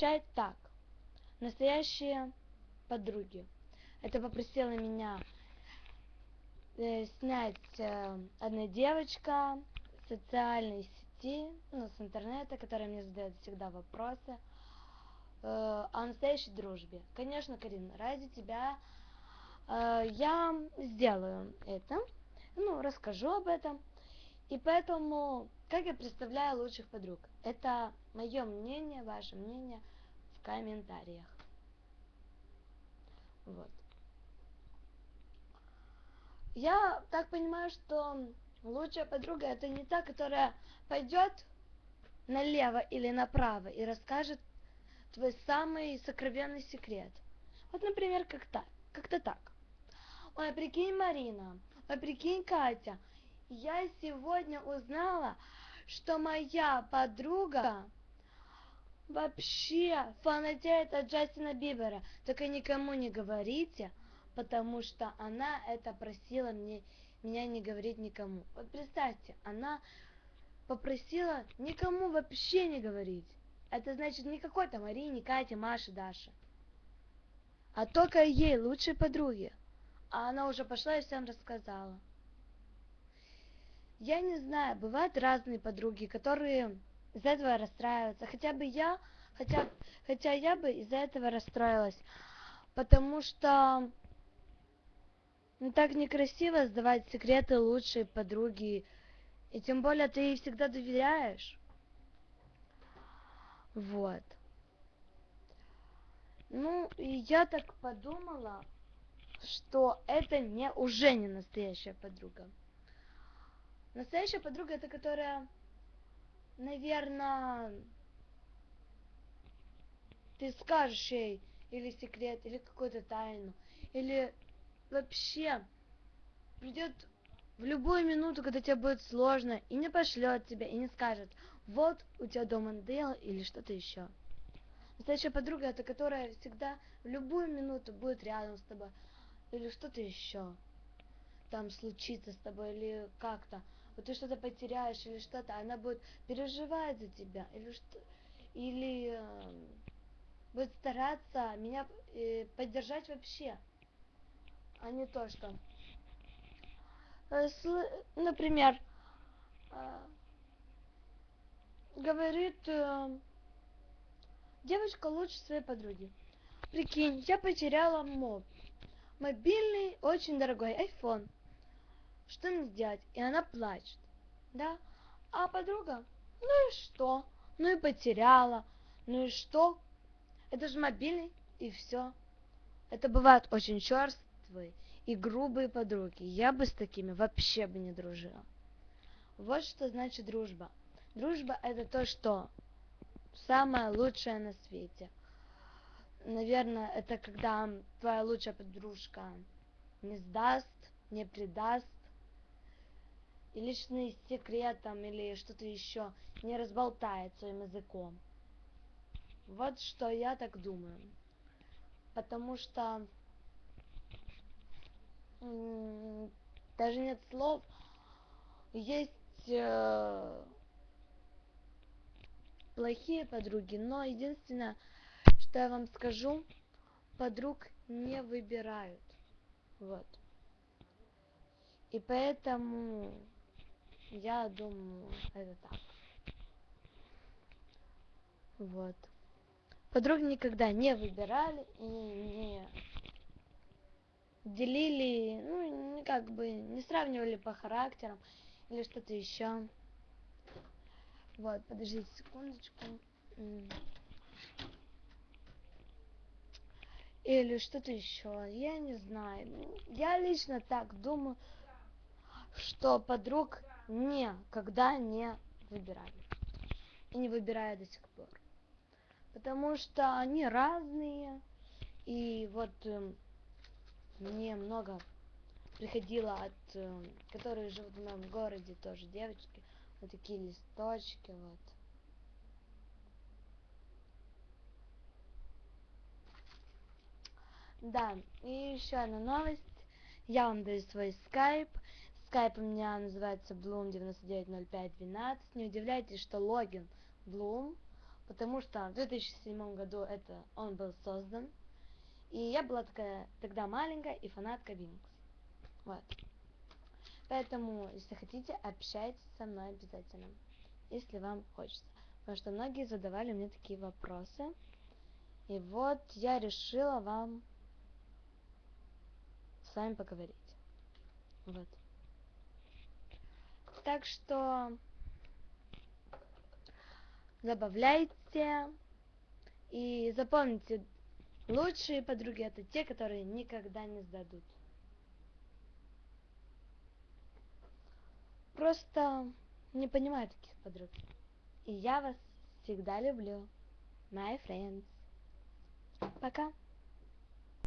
звучать так. Настоящие подруги. Это попросила меня э, снять э, одна девочка в социальной сети, ну, с интернета, которая мне задает всегда вопросы э, о настоящей дружбе. Конечно, Карина, ради тебя э, я сделаю это, ну, расскажу об этом. И поэтому, как я представляю лучших подруг? Это мое мнение, ваше мнение в комментариях. Вот. Я так понимаю, что лучшая подруга это не та, которая пойдет налево или направо и расскажет твой самый сокровенный секрет. Вот, например, как так, как-то так. Ой, прикинь, Марина, ой, прикинь, Катя, я сегодня узнала, что моя подруга вообще фанатеет от Джастина Бибера. Только никому не говорите, потому что она это просила мне, меня не говорить никому. Вот представьте, она попросила никому вообще не говорить. Это значит не какой-то Марине, Кате, Маше, Даше. А только ей, лучшей подруге. А она уже пошла и всем рассказала. Я не знаю, бывают разные подруги, которые из-за этого расстраиваются. Хотя бы я, хотя, хотя я бы из-за этого расстроилась. Потому что ну, так некрасиво сдавать секреты лучшей подруги. И тем более ты ей всегда доверяешь. Вот. Ну, и я так подумала, что это не уже не настоящая подруга. Настоящая подруга это которая, наверное, ты скажешь ей или секрет, или какую-то тайну, или вообще придет в любую минуту, когда тебе будет сложно, и не пошлет тебя, и не скажет, вот у тебя дома надоело, или что-то еще. Настоящая подруга это которая всегда в любую минуту будет рядом с тобой, или что-то еще там случится с тобой, или как-то вот ты что-то потеряешь или что-то, она будет переживать за тебя или что или э, будет стараться меня э, поддержать вообще, а не то что, э, например, э, говорит э, девочка лучше своей подруги. Прикинь, я потеряла моб. Мобильный, очень дорогой iPhone что мне сделать? И она плачет, да? А подруга, ну и что? Ну и потеряла, ну и что? Это же мобильный, и все. Это бывают очень черствые и грубые подруги. Я бы с такими вообще бы не дружила. Вот что значит дружба. Дружба это то, что самое лучшее на свете. Наверное, это когда твоя лучшая подружка не сдаст, не предаст, и личный секрет там или что-то еще не разболтает своим языком. Вот что я так думаю. Потому что даже нет слов. Есть э, плохие подруги, но единственное, что я вам скажу, подруг не выбирают. Вот. И поэтому я думаю, это так. Вот. Подруг никогда не выбирали и не делили, ну, как бы не сравнивали по характерам или что-то еще. Вот, подождите секундочку. Или что-то еще. Я не знаю. Я лично так думаю, что подруг никогда не выбирали. И не выбираю до сих пор. Потому что они разные. И вот э, мне много приходило от, э, которые живут в моем городе, тоже девочки. Вот такие листочки, вот. Да, и еще одна новость. Я вам даю свой скайп. Скайп у меня называется Bloom990512. Не удивляйтесь, что логин Bloom, потому что в 2007 году это он был создан. И я была такая тогда маленькая и фанатка Винкс. Вот. Поэтому, если хотите, общайтесь со мной обязательно, если вам хочется. Потому что многие задавали мне такие вопросы. И вот я решила вам с вами поговорить. Вот. Так что забавляйте и запомните, лучшие подруги это те, которые никогда не сдадут. Просто не понимаю таких подруг. И я вас всегда люблю. My friends. Пока.